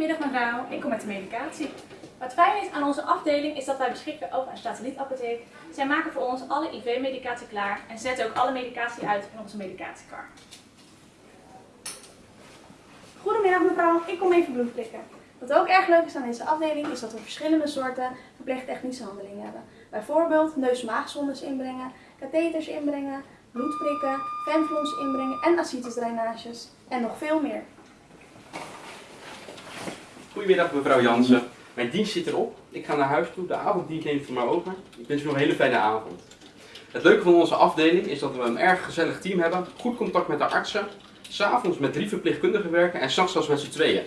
Goedemiddag mevrouw, ik kom met de medicatie. Wat fijn is aan onze afdeling is dat wij beschikken over een satellietapotheek. Zij maken voor ons alle IV-medicatie klaar en zetten ook alle medicatie uit in onze medicatiekar. Goedemiddag mevrouw, ik kom even bloed prikken. Wat ook erg leuk is aan deze afdeling is dat we verschillende soorten verpleegtechnische handelingen hebben. Bijvoorbeeld neus-maagsondes inbrengen, katheters inbrengen, bloed prikken, inbrengen en ascites en nog veel meer. Goedemiddag mevrouw Jansen. Mijn dienst zit erop. Ik ga naar huis toe. De avonddienst neemt voor mij over. Ik wens u nog een hele fijne avond. Het leuke van onze afdeling is dat we een erg gezellig team hebben. Goed contact met de artsen. S'avonds met drie verpleegkundigen werken en s'nachts zelfs met z'n tweeën.